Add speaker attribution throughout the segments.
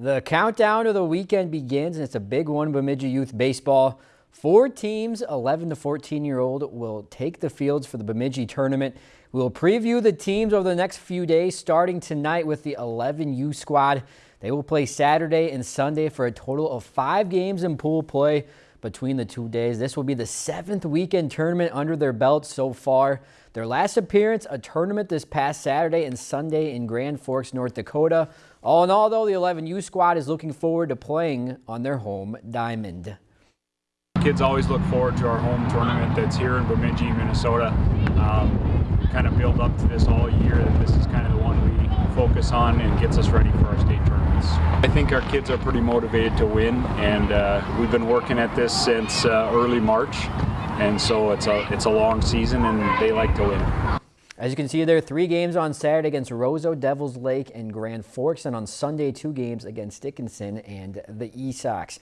Speaker 1: The countdown of the weekend begins, and it's a big one, Bemidji Youth Baseball. Four teams, 11 to 14 year old, will take the fields for the Bemidji tournament. We'll preview the teams over the next few days, starting tonight with the 11U squad. They will play Saturday and Sunday for a total of five games in pool play between the two days. This will be the seventh weekend tournament under their belt so far. Their last appearance, a tournament this past Saturday and Sunday in Grand Forks, North Dakota. All in all, though, the 11U squad is looking forward to playing on their home diamond.
Speaker 2: Kids always look forward to our home tournament that's here in Bemidji, Minnesota. Um, we kind of build up to this all year that this is kind of the one we focus on and gets us ready for our state tournaments. I think our kids are pretty motivated to win and uh, we've been working at this since uh, early March and so it's a, it's a long season and they like to win.
Speaker 1: As you can see there, are three games on Saturday against Roseau, Devils Lake, and Grand Forks, and on Sunday, two games against Dickinson and the Esox.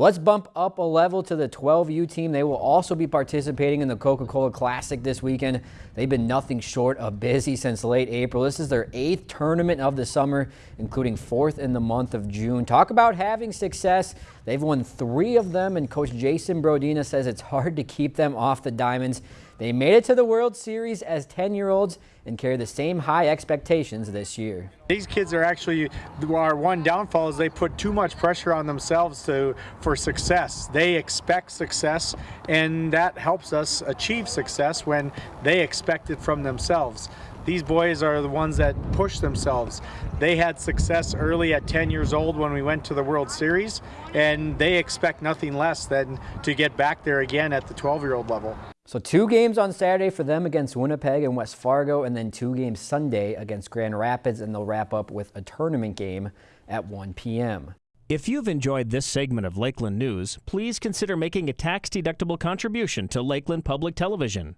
Speaker 1: Let's bump up a level to the 12U team. They will also be participating in the Coca-Cola Classic this weekend. They've been nothing short of busy since late April. This is their eighth tournament of the summer, including fourth in the month of June. Talk about having success. They've won three of them, and Coach Jason Brodina says it's hard to keep them off the diamonds. They made it to the World Series as 10-year-olds and carry the same high expectations this year.
Speaker 3: These kids are actually, our one downfall is they put too much pressure on themselves to for success. They expect success and that helps us achieve success when they expect it from themselves. These boys are the ones that push themselves. They had success early at 10 years old when we went to the World Series, and they expect nothing less than to get back there again at the 12-year-old level.
Speaker 1: So two games on Saturday for them against Winnipeg and West Fargo, and then two games Sunday against Grand Rapids, and they'll wrap up with a tournament game at 1 p.m.
Speaker 4: If you've enjoyed this segment of Lakeland News, please consider making a tax-deductible contribution to Lakeland Public Television.